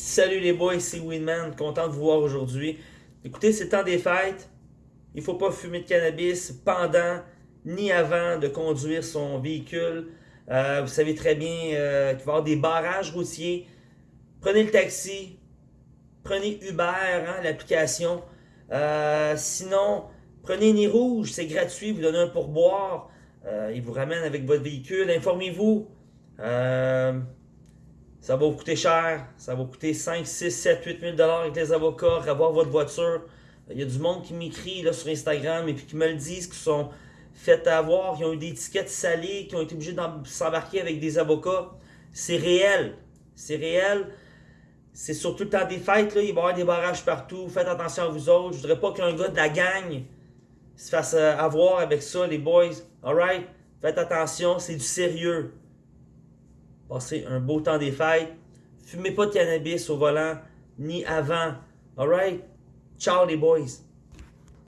Salut les boys, c'est Winman, content de vous voir aujourd'hui. Écoutez, c'est temps des fêtes. Il ne faut pas fumer de cannabis pendant ni avant de conduire son véhicule. Euh, vous savez très bien euh, qu'il va y avoir des barrages routiers. Prenez le taxi, prenez Uber, hein, l'application. Euh, sinon, prenez Nez Rouge, c'est gratuit, vous donnez un pourboire. il vous ramène avec votre véhicule. Informez-vous. Ça va vous coûter cher. Ça va vous coûter 5, 6, 7, 8 000 avec les avocats, avoir votre voiture. Il y a du monde qui m'écrit sur Instagram et puis qui me le disent, qui sont fait avoir, qui ont eu des étiquettes salées, qui ont été obligés de s'embarquer avec des avocats. C'est réel. C'est réel. C'est surtout le temps des fêtes, là, il va y avoir des barrages partout. Faites attention à vous autres. Je voudrais pas qu'un gars de la gang se fasse euh, avoir avec ça, les boys. Alright? Faites attention, c'est du sérieux. Passez un beau temps des fêtes. Fumez pas de cannabis au volant, ni avant. Alright? Ciao les boys!